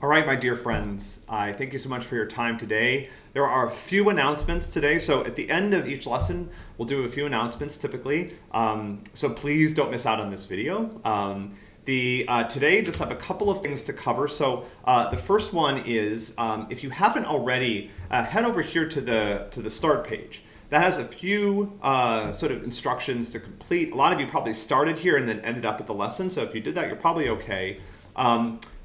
All right, my dear friends, I thank you so much for your time today. There are a few announcements today. So at the end of each lesson, we'll do a few announcements typically. Um, so please don't miss out on this video. Um, the, uh, today, just have a couple of things to cover. So uh, the first one is, um, if you haven't already, uh, head over here to the, to the start page. That has a few uh, sort of instructions to complete. A lot of you probably started here and then ended up at the lesson. So if you did that, you're probably okay.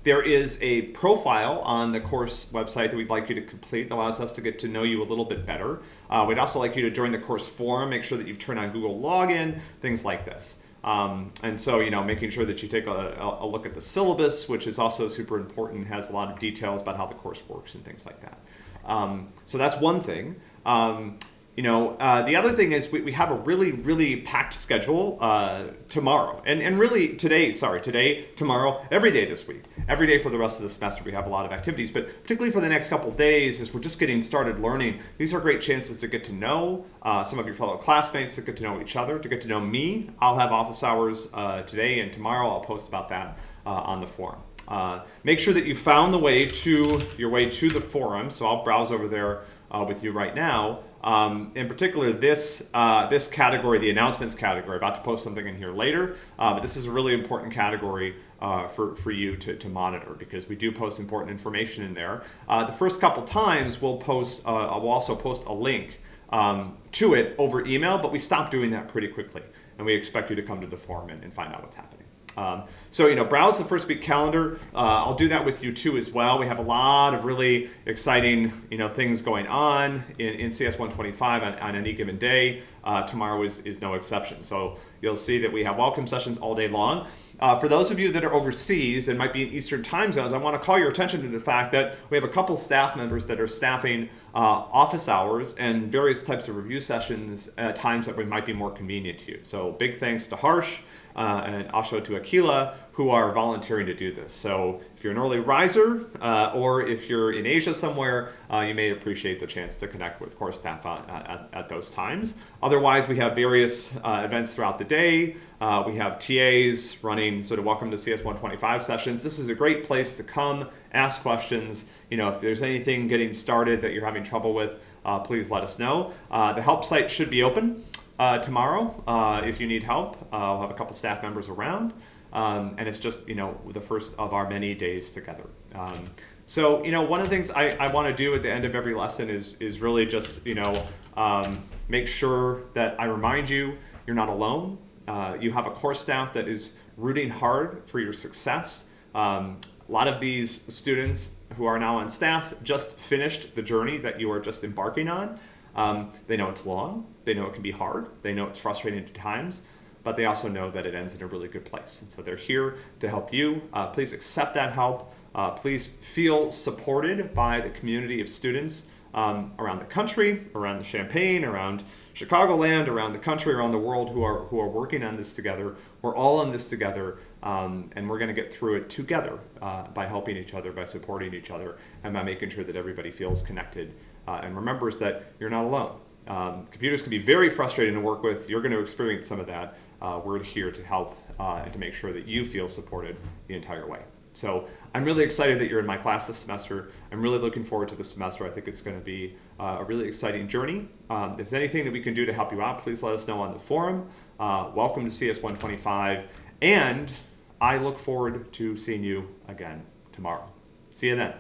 There is a profile on the course website that we'd like you to complete that allows us to get to know you a little bit better. Uh, we'd also like you to join the course forum, make sure that you've turned on Google login, things like this. Um, and so, you know, making sure that you take a, a, look at the syllabus, which is also super important, has a lot of details about how the course works and things like that. Um, so that's one thing. Um, you know, uh, the other thing is we, we have a really, really packed schedule uh, tomorrow. And, and really today, sorry, today, tomorrow, every day this week. Every day for the rest of the semester we have a lot of activities. But particularly for the next couple days as we're just getting started learning, these are great chances to get to know uh, some of your fellow classmates, to get to know each other, to get to know me. I'll have office hours uh, today and tomorrow. I'll post about that uh, on the forum. Uh, make sure that you found the way to your way to the forum. So I'll browse over there with you right now. Um, in particular, this, uh, this category, the announcements category, about to post something in here later, uh, but this is a really important category uh, for, for you to, to monitor because we do post important information in there. Uh, the first couple times we'll post, uh, we'll also post a link um, to it over email, but we stop doing that pretty quickly. And we expect you to come to the forum and, and find out what's happening. Um, so, you know, browse the first week calendar. Uh, I'll do that with you too as well. We have a lot of really exciting, you know, things going on in, in CS 125 on, on any given day. Uh, tomorrow is, is no exception. So you'll see that we have welcome sessions all day long. Uh, for those of you that are overseas and might be in Eastern time zones, I want to call your attention to the fact that we have a couple staff members that are staffing uh, office hours and various types of review sessions at times that might be more convenient to you. So big thanks to Harsh uh, and Asho to Akila who are volunteering to do this. So if you're an early riser uh, or if you're in Asia somewhere, uh, you may appreciate the chance to connect with core staff at, at, at those times. Otherwise, we have various uh, events throughout the day. Uh, we have TAs running sort of welcome to CS 125 sessions. This is a great place to come, ask questions. You know, if there's anything getting started that you're having trouble with, uh, please let us know. Uh, the help site should be open uh, tomorrow uh, if you need help. I'll have a couple staff members around. Um, and it's just, you know, the first of our many days together. Um, so, you know, one of the things I, I want to do at the end of every lesson is, is really just, you know, um, make sure that I remind you you're not alone. Uh, you have a course staff that is rooting hard for your success. Um, a lot of these students who are now on staff just finished the journey that you are just embarking on. Um, they know it's long, they know it can be hard, they know it's frustrating at times, but they also know that it ends in a really good place. And so they're here to help you. Uh, please accept that help. Uh, please feel supported by the community of students um, around the country, around the Champaign, around Chicagoland, around the country, around the world who are, who are working on this together. We're all in this together, um, and we're going to get through it together uh, by helping each other, by supporting each other, and by making sure that everybody feels connected uh, and remembers that you're not alone. Um, computers can be very frustrating to work with. You're going to experience some of that. Uh, we're here to help uh, and to make sure that you feel supported the entire way. So I'm really excited that you're in my class this semester. I'm really looking forward to this semester. I think it's going to be uh, a really exciting journey. Um, if there's anything that we can do to help you out, please let us know on the forum. Uh, welcome to CS 125. And I look forward to seeing you again tomorrow. See you then.